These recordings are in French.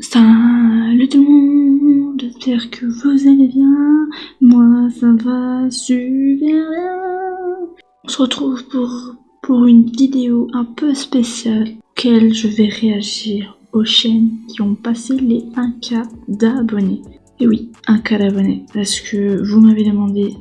Salut tout le monde, j'espère que vous allez bien. Moi, ça va super bien. On se retrouve pour, une vidéo un peu spéciale, auquel je vais réagir aux chaînes qui ont passé les 1K d'abonnés. Et oui, 1K d'abonnés, parce que vous m'avez demandé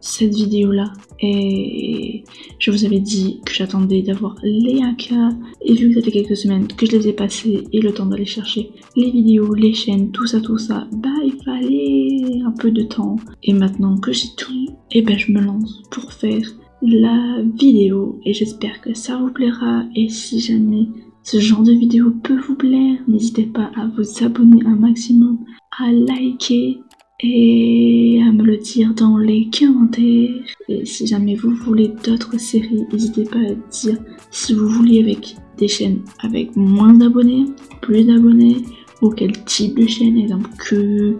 cette vidéo-là. Et je vous avais dit que j'attendais d'avoir les 1K et vu que ça fait quelques semaines que je les ai passés et le temps d'aller chercher les vidéos, les chaînes, tout ça, tout ça, bah il fallait un peu de temps. Et maintenant que j'ai tout, et eh ben je me lance pour faire la vidéo. Et j'espère que ça vous plaira. Et si jamais ce genre de vidéo peut vous plaire, n'hésitez pas à vous abonner un maximum, à liker et à me le dire dans les commentaires. Et si jamais vous voulez d'autres séries, n'hésitez pas à dire si vous voulez avec des chaînes avec moins d'abonnés, plus d'abonnés, ou quel type de chaîne, exemple que,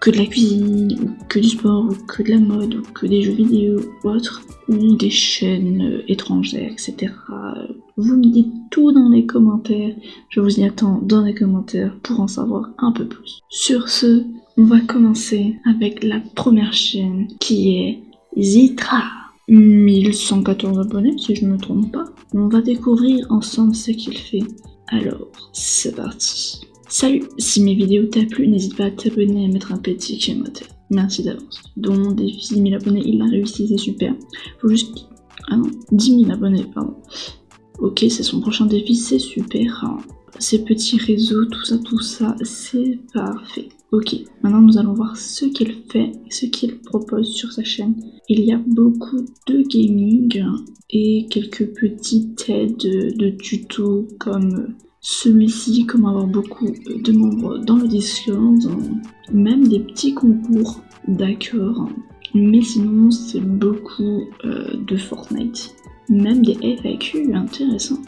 que de la cuisine, ou que du sport, ou que de la mode, ou que des jeux vidéo, ou autre, ou des chaînes étrangères, etc. Vous me dites tout dans les commentaires, je vous y attends dans les commentaires pour en savoir un peu plus. Sur ce, on va commencer avec la première chaîne qui est Zitra. 1114 abonnés si je ne me trompe pas. On va découvrir ensemble ce qu'il fait. Alors, c'est parti. Salut, si mes vidéos t'ont plu, n'hésite pas à t'abonner et à mettre un petit commentaire. Merci d'avance. Donc, défi 10 000 abonnés, il a réussi, c'est super. Faut juste... Ah non, 10 000 abonnés, pardon. Ok, c'est son prochain défi, c'est super. Ces petits réseaux, tout ça, tout ça, c'est parfait. Ok, maintenant nous allons voir ce qu'il fait, ce qu'il propose sur sa chaîne. Il y a beaucoup de gaming et quelques petites aides de tutos comme celui-ci, comme avoir beaucoup de membres dans le Discord, même des petits concours, d'accord. Mais sinon, c'est beaucoup euh, de Fortnite même des FAQ intéressants.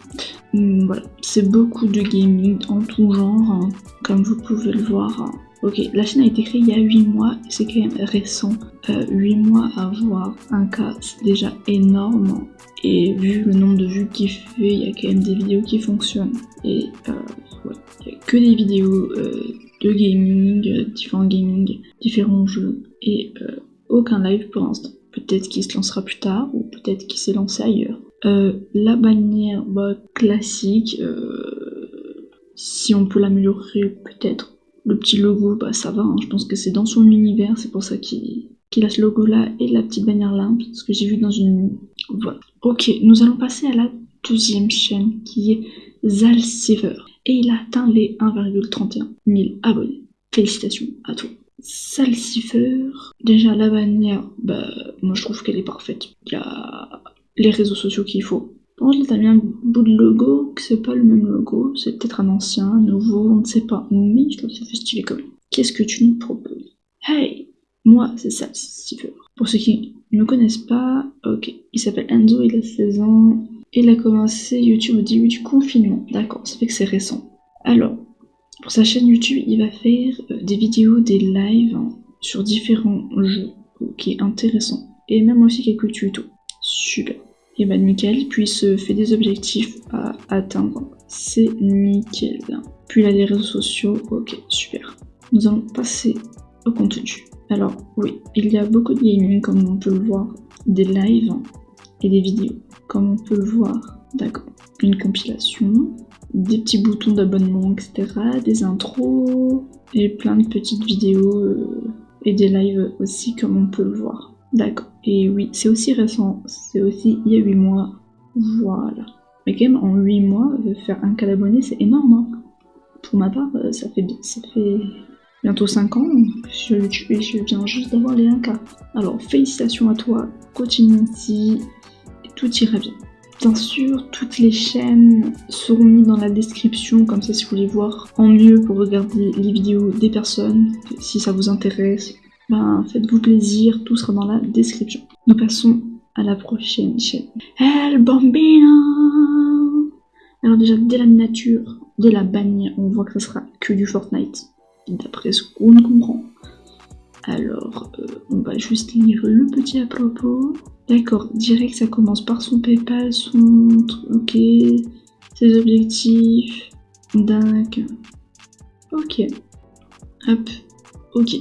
Hmm, voilà, c'est beaucoup de gaming en tout genre, hein, comme vous pouvez le voir. Hein. Ok, la chaîne a été créée il y a 8 mois, c'est quand même récent. 8 euh, mois à voir un cas, déjà énorme. Et vu le nombre de vues qu'il fait, il y a quand même des vidéos qui fonctionnent. Et euh, il n'y a que des vidéos euh, de gaming, différents gaming, différents jeux, et aucun live pour l'instant. Peut-être qu'il se lancera plus tard, ou peut-être qu'il s'est lancé ailleurs. la bannière bah, classique, si on peut l'améliorer peut-être le petit logo, bah ça va, hein. je pense que c'est dans son univers, c'est pour ça qu'il a ce logo là et la petite bannière là, ce que j'ai vu dans une... Voilà. Ok, nous allons passer à la deuxième chaîne qui est Zalsiver. Et il a atteint les 1,31 000 abonnés. Félicitations à toi. Zalsiver, déjà la bannière, bah moi je trouve qu'elle est parfaite. Il y a les réseaux sociaux qu'il faut. Par contre, t'as mis un bout de logo, que c'est pas le même logo, c'est peut-être un ancien, un nouveau, on ne sait pas. Mais je trouve ça fait stylé comme. Qu'est-ce que tu nous proposes? Hey Moi, c'est Steve. Pour ceux qui ne me connaissent pas, ok, il s'appelle Enzo, il a 16 ans, il a commencé YouTube au début du confinement. D'accord, ça fait que c'est récent. Alors, pour sa chaîne YouTube, il va faire euh, des vidéos, des lives hein, sur différents jeux. Ok, intéressant. Et même aussi quelques tutos. Super et bah nickel, puis se fait des objectifs à atteindre, c'est nickel. Puis il a les réseaux sociaux, ok, super. Nous allons passer au contenu. Alors oui, il y a beaucoup de gaming comme on peut le voir, des lives et des vidéos, comme on peut le voir, d'accord. Une compilation, des petits boutons d'abonnement, etc., des intros, et plein de petites vidéos euh, et des lives aussi comme on peut le voir. D'accord. Et oui, c'est aussi récent. C'est aussi il y a 8 mois. Voilà. Mais quand même, en 8 mois, faire un cas d'abonnés, c'est énorme. Hein. Pour ma part, euh, ça fait, ça fait bientôt 5 ans sur YouTube et je viens juste d'avoir les 1K. Alors, félicitations à toi. Continue ainsi. Tout ira bien. Bien sûr, toutes les chaînes seront mises dans la description, comme ça si vous voulez voir en mieux pour regarder les vidéos des personnes, si ça vous intéresse, ben, faites-vous plaisir, tout sera dans la description. Nous passons à la prochaine chaîne. El Bambino Alors déjà, dès la miniature, dès la bannière, on voit que ça sera que du Fortnite, d'après ce qu'on comprend. Alors, euh, on va juste lire le petit à propos. D'accord, direct, ça commence par son Paypal, son... Ok, ses objectifs. Dingue. Ok. Hop. Ok.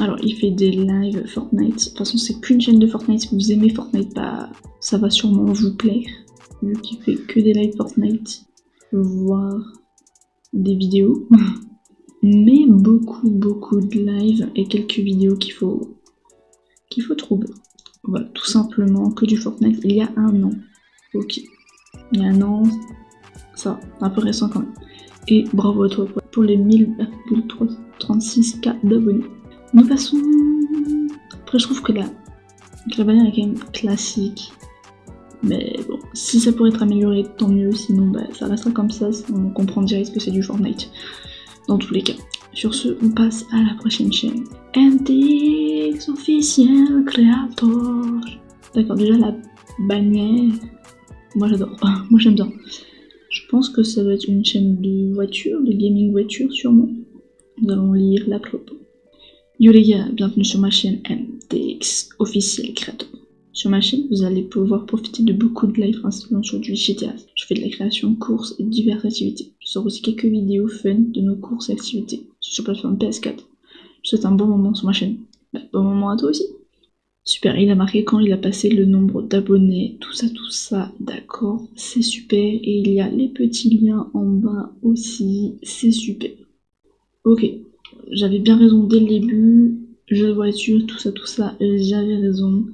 Alors, il fait des lives Fortnite. De toute façon, c'est plus une chaîne de Fortnite. Si vous aimez Fortnite, bah, ça va sûrement vous plaire. Vu qu'il fait que des lives Fortnite, voire des vidéos. Mais beaucoup, beaucoup de lives et quelques vidéos qu'il faut, qu'il faut trouver. Voilà, tout simplement que du Fortnite il y a un an. Ok. Il y a un an, ça, un peu récent quand même. Et bravo à toi pour les 1036k d'abonnés. Nous passons... Après, je trouve que la, la bannière est quand même classique. Mais bon, si ça pourrait être amélioré, tant mieux. Sinon, bah, ça restera comme ça. On comprend direct que c'est du Fortnite. Dans tous les cas. Sur ce, on passe à la prochaine chaîne. NTX officiel créateur. D'accord, déjà la bannière. Moi j'adore. Moi j'aime bien. Je pense que ça doit être une chaîne de voiture, de gaming voiture sûrement. Nous allons lire la propos. Yo les gars, bienvenue sur ma chaîne NTX officiel créateur. Sur ma chaîne, vous allez pouvoir profiter de beaucoup de lives principalement sur du GTA. Je fais de la création, courses et diverses activités. Je sors aussi quelques vidéos fun de nos courses et activités sur la plateforme PS4. Je souhaite un bon moment sur ma chaîne. Bah, bon moment à toi aussi. Super, il a marqué quand il a passé le nombre d'abonnés, tout ça, tout ça, d'accord, c'est super. Et il y a les petits liens en bas aussi, c'est super. Ok, j'avais bien raison dès le début, jeu de voiture, tout ça, tout ça, j'avais raison.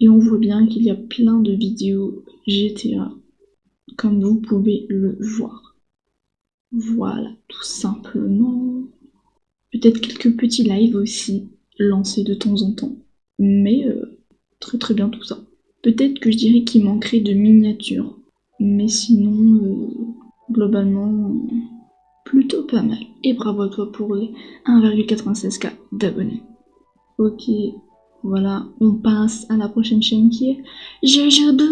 Et on voit bien qu'il y a plein de vidéos GTA, comme vous pouvez le voir. Voilà, tout simplement. Peut-être quelques petits lives aussi, lancés de temps en temps. Mais euh, très très bien tout ça. Peut-être que je dirais qu'il manquerait de miniatures. Mais sinon, euh, globalement, plutôt pas mal. Et bravo à toi pour les 1,96k d'abonnés. Ok, voilà, on passe à la prochaine chaîne qui est Jajaboo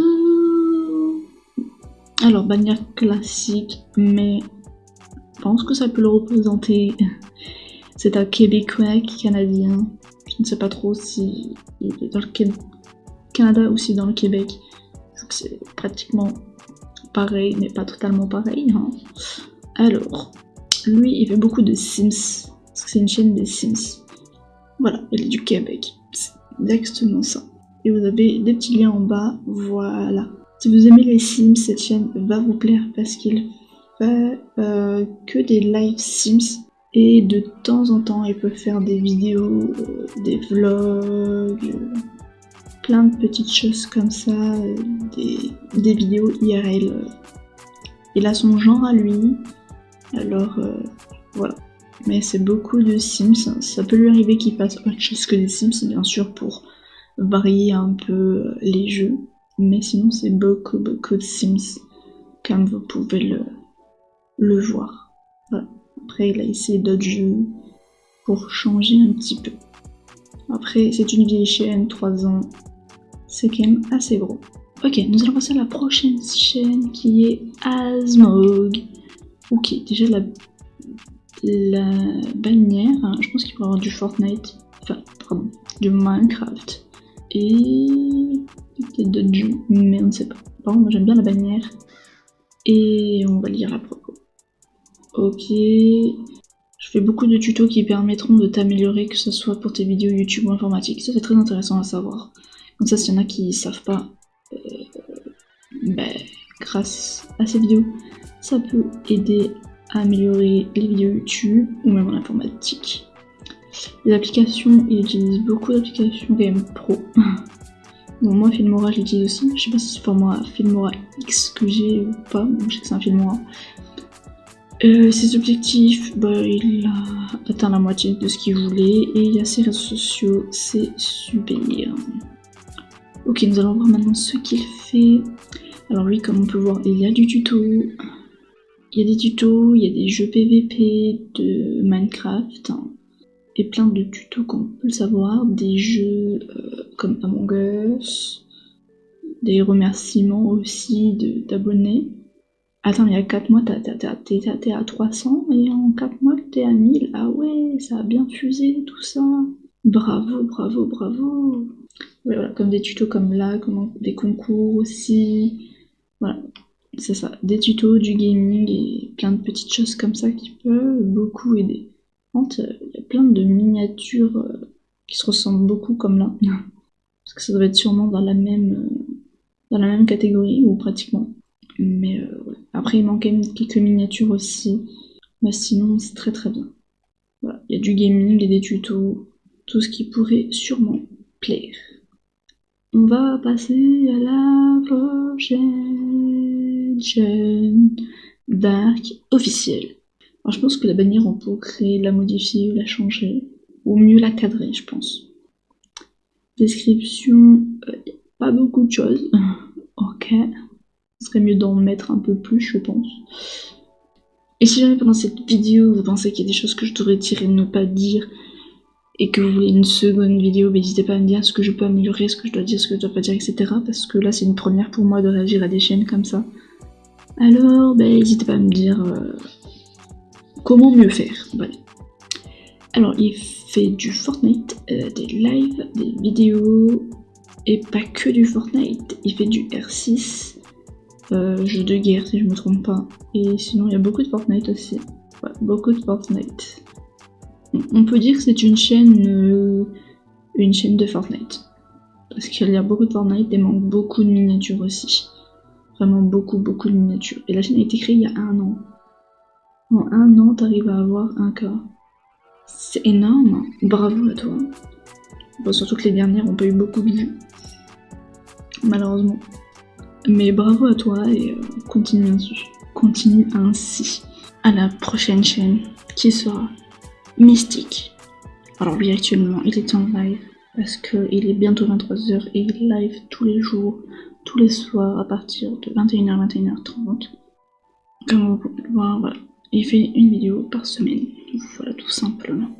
Alors, bannière classique, mais je pense que ça peut le représenter. C'est un Québécois canadien. Je ne sais pas trop si est dans le Canada ou si dans le Québec. C'est pratiquement pareil, mais pas totalement pareil. Hein. Alors, lui, il fait beaucoup de Sims. Parce que c'est une chaîne de Sims. Voilà, il est du Québec exactement ça. Et vous avez des petits liens en bas, voilà. Si vous aimez les Sims, cette chaîne va vous plaire parce qu'il fait euh, que des live Sims. Et de temps en temps, il peut faire des vidéos, euh, des vlogs, plein de petites choses comme ça, euh, des, vidéos IRL. Il a son genre à lui, alors voilà mais c'est beaucoup de Sims. Ça peut lui arriver qu'il fasse autre chose que des Sims, bien sûr, pour varier un peu les jeux. Mais sinon, c'est beaucoup, beaucoup de Sims, comme vous pouvez le, le voir. Après, il a essayé d'autres jeux pour changer un petit peu. Après, c'est une vieille chaîne, 3 ans. C'est quand même assez gros. Ok, nous allons passer à la prochaine chaîne qui est Asmog. Ok, déjà la la bannière, hein, je pense qu'il pourrait avoir du Fortnite, enfin, pardon, du Minecraft, et peut-être d'autres jeux, mais on ne sait pas. Par contre, moi j'aime bien la bannière, et on va lire la propos. Ok, je fais beaucoup de tutos qui permettront de t'améliorer, que ce soit pour tes vidéos YouTube ou informatique. Ça c'est très intéressant à savoir. Comme ça, s'il y en a qui savent pas, ben, grâce à ces vidéos, ça peut aider améliorer les vidéos YouTube ou même en informatique. Les applications, il utilise beaucoup d'applications quand même pro. bon, moi, Filmora, je l'utilise aussi. Je sais pas si c'est moi Filmora X que j'ai ou pas. je sais que c'est un Filmora. Euh, ses objectifs, bah, il a atteint la moitié de ce qu'il voulait. Et il y a ses réseaux sociaux, c'est super. Ok, nous allons voir maintenant ce qu'il fait. Alors lui, comme on peut voir, il y a du tuto, il y a des tutos, il y a des jeux PVP de Minecraft, hein, et plein de tutos qu'on peut le savoir, des jeux euh, comme Among Us, des remerciements aussi d'abonnés. Attends, il y a 4 mois, t'es à 300 et en 4 mois, t'es à 1000. Ah ouais, ça a bien fusé tout ça. Bravo, bravo, bravo. voilà, comme des tutos comme là, des concours aussi. Voilà, c'est ça, des tutos, du gaming et plein de petites choses comme ça qui peuvent beaucoup aider. contre, il y a plein de miniatures euh, qui se ressemblent beaucoup comme là. Parce que ça doit être sûrement dans la même, euh, dans la même catégorie, ou pratiquement. Mais euh, ouais. après, il même quelques miniatures aussi. Mais sinon, c'est très très bien. Voilà. Il y a du gaming et des tutos, tout ce qui pourrait sûrement plaire. On va passer à la prochaine chaîne Dark officielle. Je pense que la bannière on peut créer, la modifier, la changer, ou mieux la cadrer je pense. Description, euh, pas beaucoup de choses. ok. Ce serait mieux d'en mettre un peu plus je pense. Et si jamais pendant cette vidéo vous pensez qu'il y a des choses que je devrais tirer ne pas dire, et que vous voulez une seconde vidéo, n'hésitez pas à me dire ce que je peux améliorer, ce que je dois dire, ce que je dois pas dire, etc. Parce que là c'est une première pour moi de réagir à des chaînes comme ça. Alors, ben, n'hésitez pas à me dire euh, comment mieux faire. Alors, il fait du Fortnite, euh, des lives, des vidéos, et pas que du Fortnite. Il fait du R6, euh, jeu de guerre si je me trompe pas. Et sinon, il y a beaucoup de Fortnite aussi. Beaucoup de Fortnite. On peut dire que c'est une chaîne, une chaîne de Fortnite. Parce qu'il y a beaucoup de Fortnite et manque beaucoup de miniatures aussi. Vraiment beaucoup, beaucoup de miniatures. Et la chaîne a été créée il y a un an. En un an, t'arrives à avoir un cas. C'est énorme. Bravo à toi. Bon, surtout que les dernières ont pas eu beaucoup de vues. Malheureusement. Mais bravo à toi et euh, continue ainsi. Continue ainsi. À la prochaine chaîne qui sera Mystique. Alors lui actuellement il est en live parce qu'il est bientôt 23h et il live tous les jours tous les soirs à partir de 21h, 21h30. Comme vous pouvez le voir, voilà. Il fait une vidéo par semaine. Voilà, tout simplement.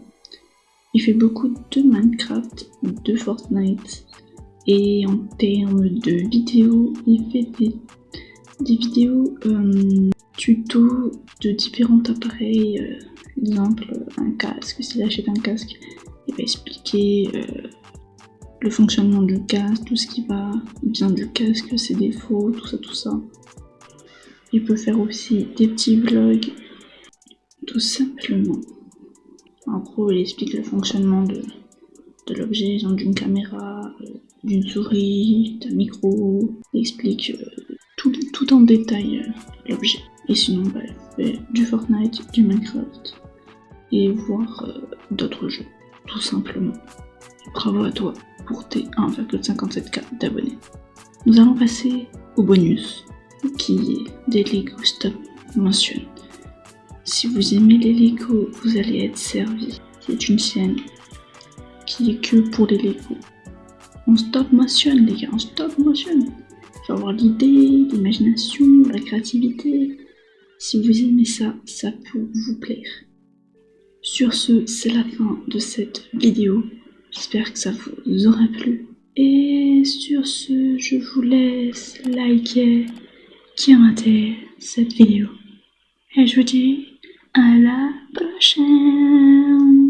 Il fait beaucoup de Minecraft, de Fortnite. Et en termes de vidéos, il fait des, vidéos euh, tutos de différents appareils. Euh, exemple, un casque. S'il achète un casque, il va expliquer euh, le fonctionnement du casque, tout ce qui va bien du casque, ses défauts, tout ça, tout ça. Il peut faire aussi des petits vlogs, tout simplement. En gros, il explique le fonctionnement de, l'objet, d'une caméra, euh, d'une souris, d'un micro. Il explique euh, tout, tout, en détail euh, l'objet. Et sinon, bah, il fait du Fortnite, du Minecraft et voir d'autres jeux, tout simplement. Bravo à toi pour tes 1,57k d'abonnés. Nous allons passer au bonus, qui est des Lego Stop Motion. Si vous aimez les Lego, vous allez être servi. C'est une chaîne qui est que pour les Lego. On stop motion, les gars, on stop motion. Il faut avoir l'idée, l'imagination, la créativité. Si vous aimez ça, ça peut vous plaire. Sur ce, c'est la fin de cette vidéo. J'espère que ça vous aura plu. Et sur ce, je vous laisse liker, commenter cette vidéo. Et je vous dis à la prochaine